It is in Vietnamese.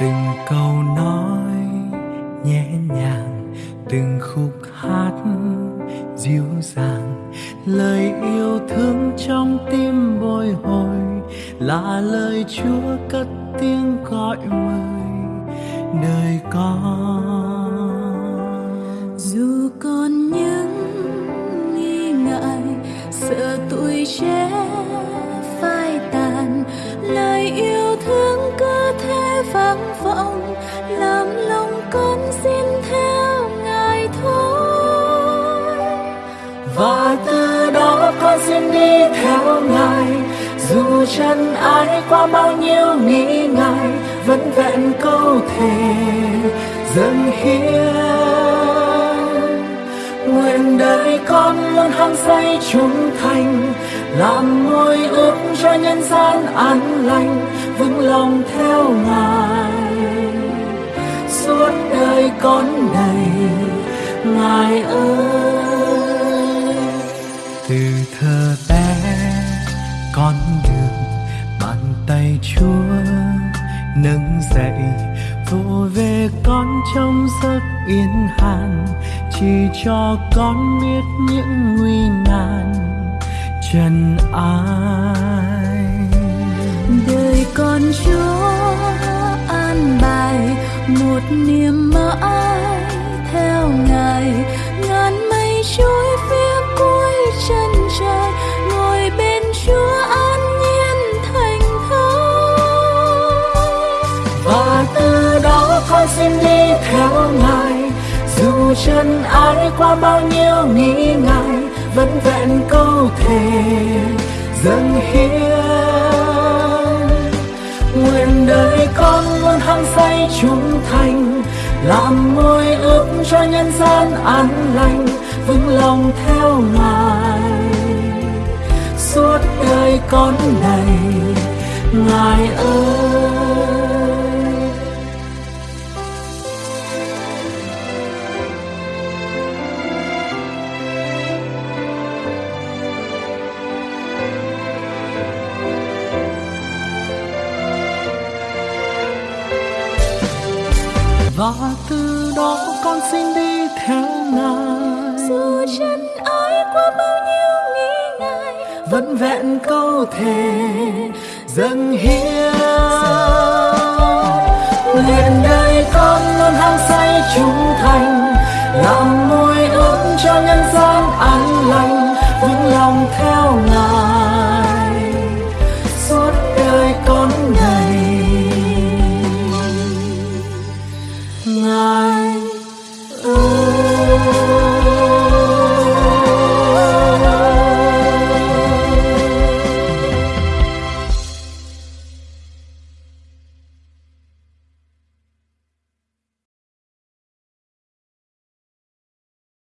từng câu nói nhẹ nhàng, từng khúc hát dịu dàng. Lời yêu thương trong tim bồi hồi là lời chúa cất tiếng gọi mời đời con. Dù con vắng vọng, làm lòng con xin theo ngài thôi. Và từ đó con xin đi theo ngài. Dù chân ai qua bao nhiêu nghĩ ngại, vẫn vẹn câu thề dâng hiến. Nguyện đời con luôn hăng say trung thành làm môi ước cho nhân gian an lành, vững lòng theo ngài. Suốt đời con đầy ngài ơi. Từ thơ bé, con được bàn tay chúa, nâng dậy vô về con trong giấc yên hàn, chỉ cho con biết những nguy nan trần ai. Đời con chúa an bài một niềm mãi theo ngài. Ngàn mây trôi phía cuối chân trời ngồi bên chúa an nhiên thành thơi. Và từ đó con xin đi theo ngài. Dù chân ai qua bao nhiêu nghĩ ngại vẫn vẹn câu thề dâng hiến. Nguyện đời con luôn hăng say trung thành, làm môi ước cho nhân gian an lành, vững lòng theo ngài. Suốt đời con này, ngài ơi. Và từ đó con xin đi theo ngài. Dù chân ai qua bao nhiêu nghĩ ngại vẫn vẹn câu thề dâng hiến